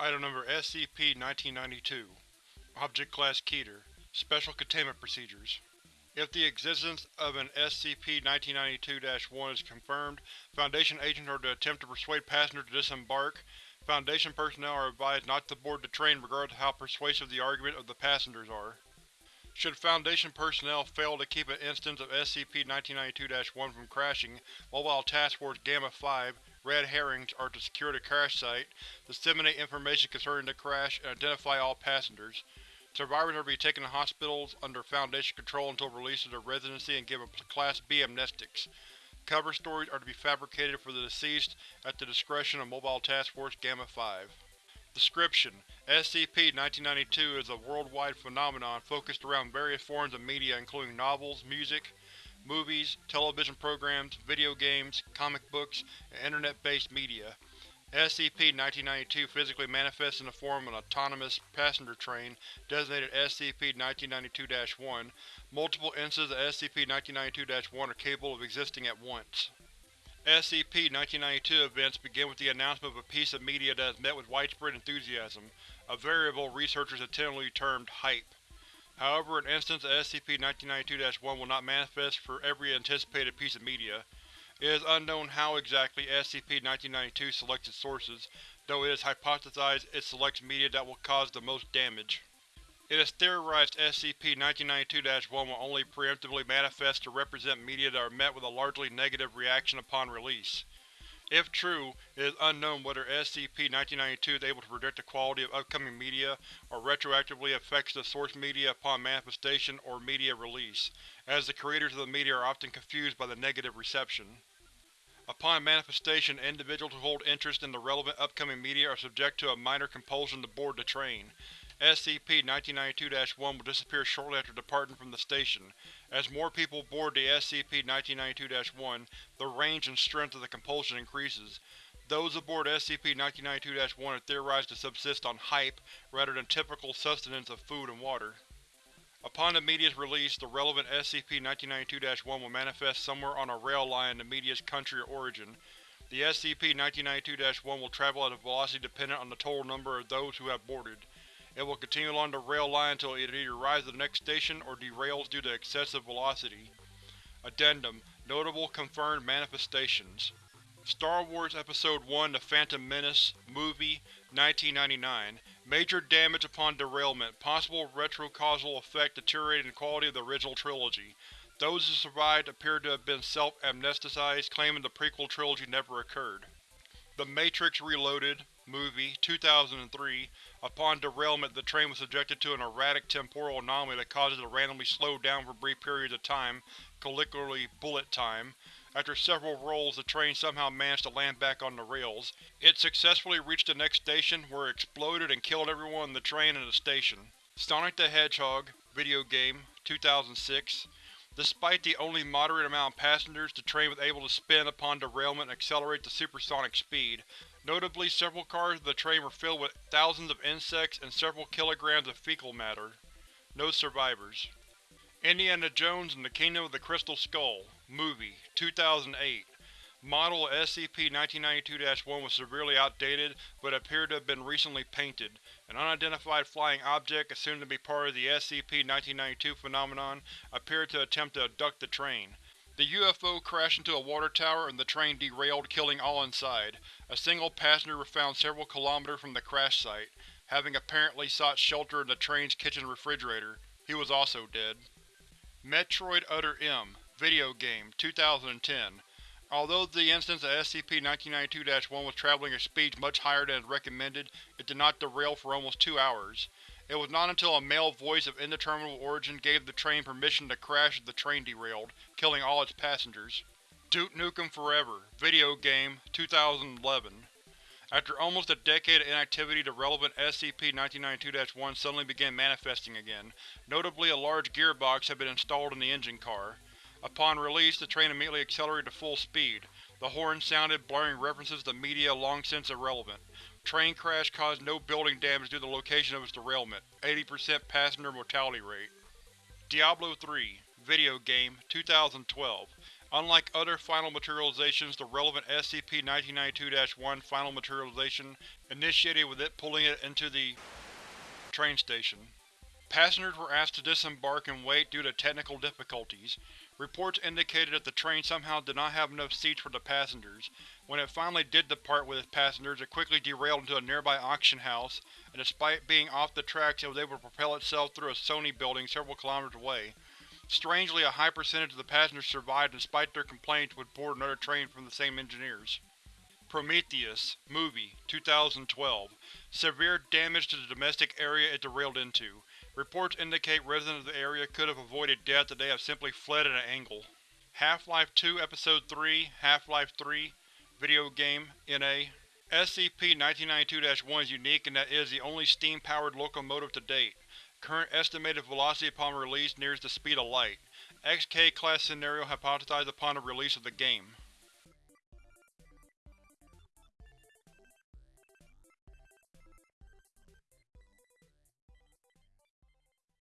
Item Number SCP-1992 Object Class Keter Special Containment Procedures If the existence of an SCP-1992-1 is confirmed, Foundation agents are to attempt to persuade passengers to disembark. Foundation personnel are advised not to board the train regardless of how persuasive the arguments of the passengers are. Should Foundation personnel fail to keep an instance of SCP-1992-1 from crashing, Mobile Task Force Gamma-5 Red Herrings are to secure the crash site, disseminate information concerning the crash, and identify all passengers. Survivors are to be taken to hospitals under Foundation control until released to their residency and given Class B amnestics. Cover stories are to be fabricated for the deceased at the discretion of Mobile Task Force Gamma-5. Description: SCP-1992 is a worldwide phenomenon focused around various forms of media including novels, music, movies, television programs, video games, comic books, and Internet-based media. SCP-1992 physically manifests in the form of an autonomous passenger train designated SCP-1992-1. Multiple instances of SCP-1992-1 are capable of existing at once. SCP-1992 events begin with the announcement of a piece of media that has met with widespread enthusiasm, a variable researchers tentatively termed HYPE. However, an instance of SCP-1992-1 will not manifest for every anticipated piece of media. It is unknown how exactly SCP-1992 selects its sources, though it is hypothesized it selects media that will cause the most damage. It is theorized SCP-1992-1 will only preemptively manifest to represent media that are met with a largely negative reaction upon release. If true, it is unknown whether SCP-1992 is able to predict the quality of upcoming media, or retroactively affects the source media upon manifestation or media release, as the creators of the media are often confused by the negative reception. Upon manifestation, individuals who hold interest in the relevant upcoming media are subject to a minor compulsion to board the train. SCP-1992-1 will disappear shortly after departing from the station. As more people board the SCP-1992-1, the range and strength of the compulsion increases. Those aboard SCP-1992-1 are theorized to subsist on HYPE rather than typical sustenance of food and water. Upon the media's release, the relevant SCP-1992-1 will manifest somewhere on a rail line in the media's country of origin. The SCP-1992-1 will travel at a velocity dependent on the total number of those who have boarded. It will continue along the rail line until it either arrives at the next station or derails due to excessive velocity. Addendum: Notable confirmed manifestations Star Wars Episode 1 The Phantom Menace, Movie, 1999 Major damage upon derailment, possible retrocausal effect deteriorating the quality of the original trilogy. Those who survived appear to have been self-amnesticized, claiming the prequel trilogy never occurred. The Matrix Reloaded, Movie, 2003 Upon derailment, the train was subjected to an erratic temporal anomaly that causes it to randomly slow down for brief periods of time, colloquially bullet time. After several rolls, the train somehow managed to land back on the rails. It successfully reached the next station, where it exploded and killed everyone in the train and the station. Sonic the Hedgehog video game, 2006 Despite the only moderate amount of passengers, the train was able to spin upon derailment and accelerate to supersonic speed. Notably, several cars of the train were filled with thousands of insects and several kilograms of fecal matter. No survivors. Indiana Jones and the Kingdom of the Crystal Skull Movie, 2008 Model SCP-1992-1 was severely outdated, but appeared to have been recently painted. An unidentified flying object, assumed to be part of the SCP-1992 phenomenon, appeared to attempt to abduct the train. The UFO crashed into a water tower and the train derailed, killing all inside. A single passenger was found several kilometers from the crash site, having apparently sought shelter in the train's kitchen refrigerator. He was also dead. Metroid Other M video game, 2010 Although the instance of SCP-1992-1 was traveling at speeds much higher than is recommended, it did not derail for almost two hours. It was not until a male voice of indeterminable origin gave the train permission to crash that the train derailed, killing all its passengers. Duke Nukem Forever video game, 2011 After almost a decade of inactivity the relevant SCP-1992-1 suddenly began manifesting again. Notably a large gearbox had been installed in the engine car. Upon release, the train immediately accelerated to full speed. The horn sounded, blurring references to media long since irrelevant. Train crash caused no building damage due to the location of its derailment. 80% passenger mortality rate. Diablo 3 video game, 2012 Unlike other final materializations, the relevant SCP-1992-1 final materialization initiated with it pulling it into the train station. Passengers were asked to disembark and wait due to technical difficulties. Reports indicated that the train somehow did not have enough seats for the passengers. When it finally did depart with its passengers, it quickly derailed into a nearby auction house, and despite being off the tracks it was able to propel itself through a Sony building several kilometers away. Strangely, a high percentage of the passengers survived despite their complaints would board another train from the same engineers. Prometheus, Movie, 2012 Severe damage to the domestic area it derailed into. Reports indicate residents of the area could have avoided death if they have simply fled at an angle. Half-Life 2 Episode 3 Half-Life 3 Video Game, N.A. SCP-1992-1 is unique in that it is the only steam-powered locomotive to date. Current estimated velocity upon release nears the speed of light. XK-class scenario hypothesized upon the release of the game.